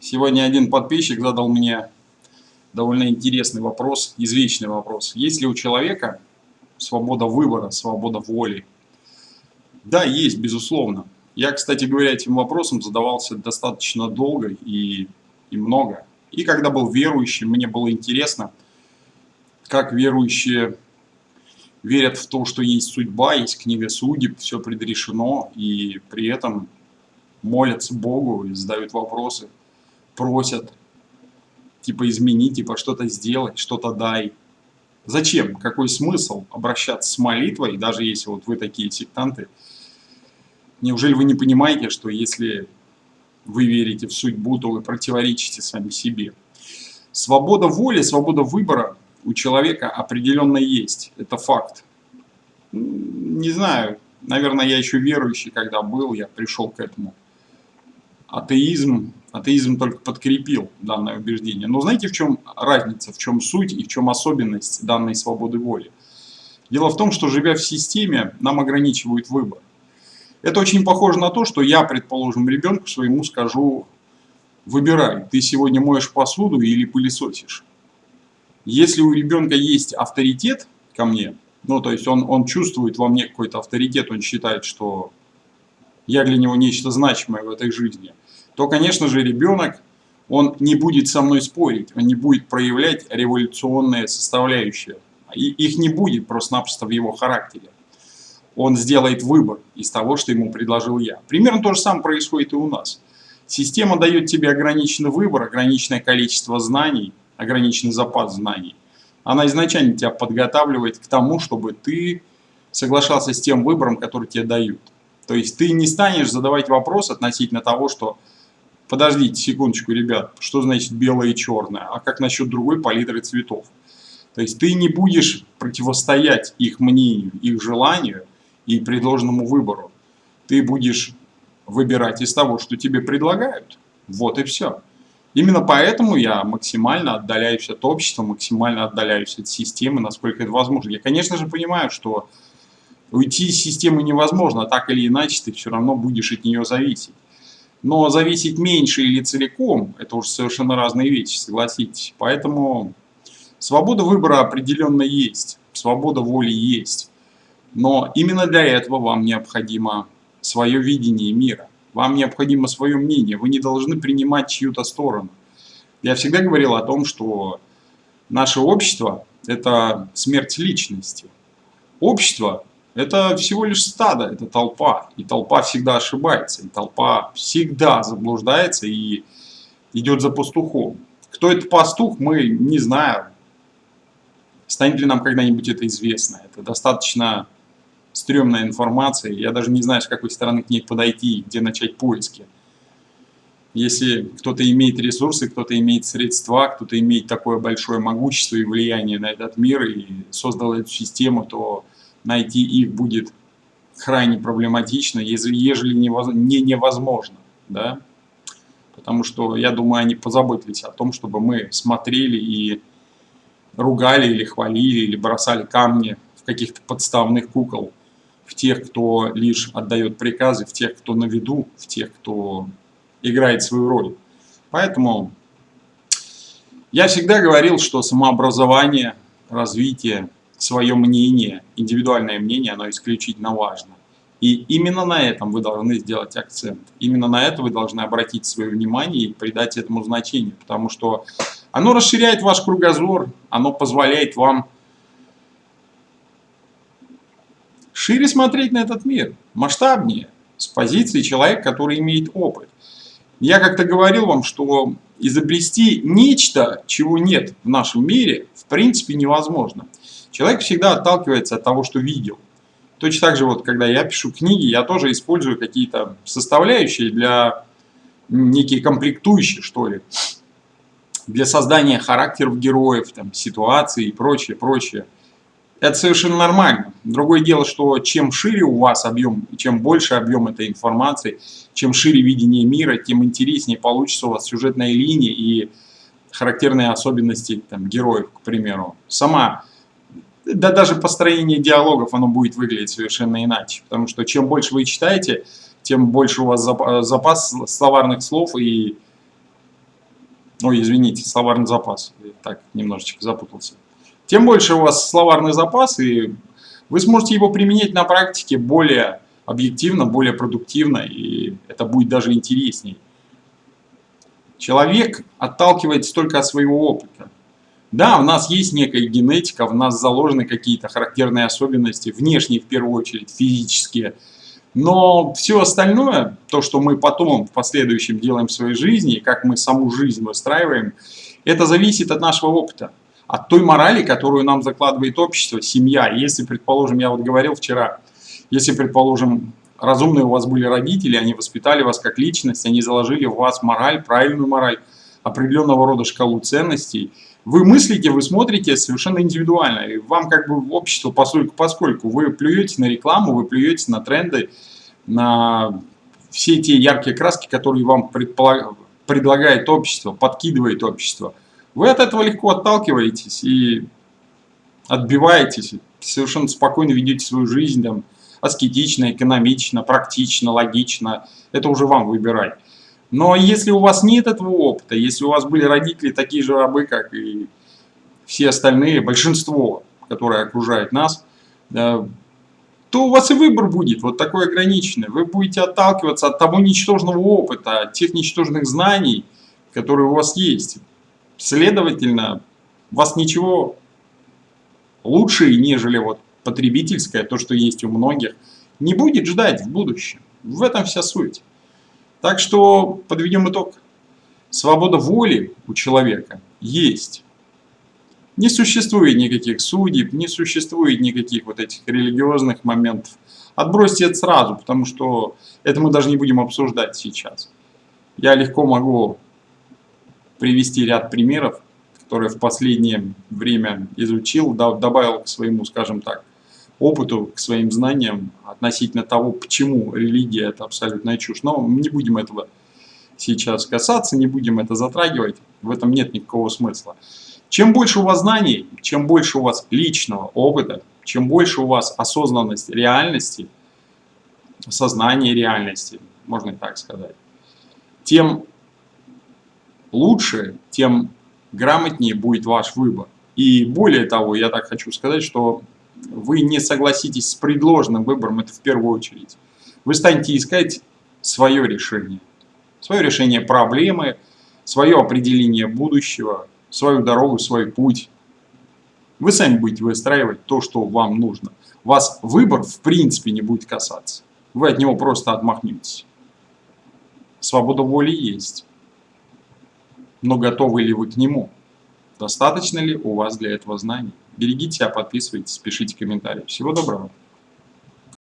Сегодня один подписчик задал мне довольно интересный вопрос, извечный вопрос. Есть ли у человека свобода выбора, свобода воли? Да, есть, безусловно. Я, кстати говоря, этим вопросом задавался достаточно долго и, и много. И когда был верующим, мне было интересно, как верующие верят в то, что есть судьба, есть книга судеб, все предрешено, и при этом молятся Богу и задают вопросы, просят, типа измени, типа что-то сделать, что-то дай. Зачем? Какой смысл обращаться с молитвой, даже если вот вы такие сектанты? Неужели вы не понимаете, что если вы верите в судьбу, то вы противоречите сами себе? Свобода воли, свобода выбора у человека определенно есть. Это факт. Не знаю, наверное, я еще верующий, когда был, я пришел к этому. Атеизм, атеизм только подкрепил данное убеждение. Но знаете, в чем разница, в чем суть и в чем особенность данной свободы воли? Дело в том, что живя в системе, нам ограничивают выбор. Это очень похоже на то, что я, предположим, ребенку своему скажу, выбирай, ты сегодня моешь посуду или пылесосишь. Если у ребенка есть авторитет ко мне, ну, то есть он, он чувствует во мне какой-то авторитет, он считает, что я для него нечто значимое в этой жизни, то, конечно же, ребенок, он не будет со мной спорить, он не будет проявлять революционные составляющие. И их не будет просто-напросто в его характере. Он сделает выбор из того, что ему предложил я. Примерно то же самое происходит и у нас. Система дает тебе ограниченный выбор, ограниченное количество знаний, ограниченный запас знаний, она изначально тебя подготавливает к тому, чтобы ты соглашался с тем выбором, который тебе дают. То есть ты не станешь задавать вопрос относительно того, что подождите секундочку, ребят, что значит белое и черное, а как насчет другой палитры цветов? То есть ты не будешь противостоять их мнению, их желанию и предложенному выбору. Ты будешь выбирать из того, что тебе предлагают. Вот и все. Именно поэтому я максимально отдаляюсь от общества, максимально отдаляюсь от системы, насколько это возможно. Я, конечно же, понимаю, что уйти из системы невозможно, так или иначе ты все равно будешь от нее зависеть. Но зависеть меньше или целиком, это уже совершенно разные вещи, согласитесь. Поэтому свобода выбора определенно есть, свобода воли есть. Но именно для этого вам необходимо свое видение мира. Вам необходимо свое мнение, вы не должны принимать чью-то сторону. Я всегда говорил о том, что наше общество – это смерть личности. Общество – это всего лишь стадо, это толпа. И толпа всегда ошибается, и толпа всегда заблуждается и идет за пастухом. Кто это пастух, мы не знаем. Станет ли нам когда-нибудь это известно? Это достаточно стрёмная информация, я даже не знаю, с какой стороны к ней подойти, где начать поиски. Если кто-то имеет ресурсы, кто-то имеет средства, кто-то имеет такое большое могущество и влияние на этот мир и создал эту систему, то найти их будет крайне проблематично, ежели не невозможно. Да? Потому что, я думаю, они позаботились о том, чтобы мы смотрели и ругали или хвалили, или бросали камни в каких-то подставных кукол в тех, кто лишь отдает приказы, в тех, кто на виду, в тех, кто играет свою роль. Поэтому я всегда говорил, что самообразование, развитие, свое мнение, индивидуальное мнение, оно исключительно важно. И именно на этом вы должны сделать акцент. Именно на это вы должны обратить свое внимание и придать этому значение, потому что оно расширяет ваш кругозор, оно позволяет вам шире смотреть на этот мир, масштабнее, с позиции человека, который имеет опыт. Я как-то говорил вам, что изобрести нечто, чего нет в нашем мире, в принципе невозможно. Человек всегда отталкивается от того, что видел. Точно так же, вот, когда я пишу книги, я тоже использую какие-то составляющие для некие комплектующие, что ли, для создания характеров героев, там, ситуаций и прочее, прочее. Это совершенно нормально. Другое дело, что чем шире у вас объем, чем больше объем этой информации, чем шире видение мира, тем интереснее получится у вас сюжетная линия и характерные особенности там, героев, к примеру. Сама, да даже построение диалогов, оно будет выглядеть совершенно иначе. Потому что чем больше вы читаете, тем больше у вас запас словарных слов и Ой, извините, словарный запас. Я так, немножечко запутался. Тем больше у вас словарный запас, и вы сможете его применять на практике более объективно, более продуктивно, и это будет даже интересней. Человек отталкивается только от своего опыта. Да, у нас есть некая генетика, в нас заложены какие-то характерные особенности, внешние в первую очередь, физические. Но все остальное, то, что мы потом в последующем делаем в своей жизни, как мы саму жизнь выстраиваем, это зависит от нашего опыта, от той морали, которую нам закладывает общество, семья. Если, предположим, я вот говорил вчера, если, предположим, разумные у вас были родители, они воспитали вас как личность, они заложили в вас мораль, правильную мораль, определенного рода шкалу ценностей, вы мыслите, вы смотрите совершенно индивидуально. И вам как бы общество, поскольку, поскольку вы плюете на рекламу, вы плюете на тренды, на все те яркие краски, которые вам предлагает общество, подкидывает общество. Вы от этого легко отталкиваетесь и отбиваетесь, совершенно спокойно ведете свою жизнь, там, аскетично, экономично, практично, логично. Это уже вам выбирать. Но если у вас нет этого опыта, если у вас были родители такие же рабы, как и все остальные, большинство, которое окружает нас, то у вас и выбор будет вот такой ограниченный. Вы будете отталкиваться от того ничтожного опыта, от тех ничтожных знаний, которые у вас есть. Следовательно, вас ничего лучше, нежели вот потребительское, то, что есть у многих, не будет ждать в будущем. В этом вся суть. Так что подведем итог. Свобода воли у человека есть. Не существует никаких судеб, не существует никаких вот этих религиозных моментов. Отбросьте это сразу, потому что это мы даже не будем обсуждать сейчас. Я легко могу привести ряд примеров, которые в последнее время изучил, добавил к своему, скажем так, опыту, к своим знаниям относительно того, почему религия это абсолютная чушь. Но не будем этого сейчас касаться, не будем это затрагивать, в этом нет никакого смысла. Чем больше у вас знаний, чем больше у вас личного опыта, чем больше у вас осознанность реальности, сознание реальности, можно так сказать, тем лучше, тем грамотнее будет ваш выбор. И более того, я так хочу сказать, что вы не согласитесь с предложенным выбором, это в первую очередь. Вы станете искать свое решение. Свое решение проблемы, свое определение будущего, свою дорогу, свой путь. Вы сами будете выстраивать то, что вам нужно. Вас выбор в принципе не будет касаться. Вы от него просто отмахнетесь. Свобода воли есть. Но готовы ли вы к нему? Достаточно ли у вас для этого знаний? Берегите себя, подписывайтесь, пишите комментарии. Всего доброго!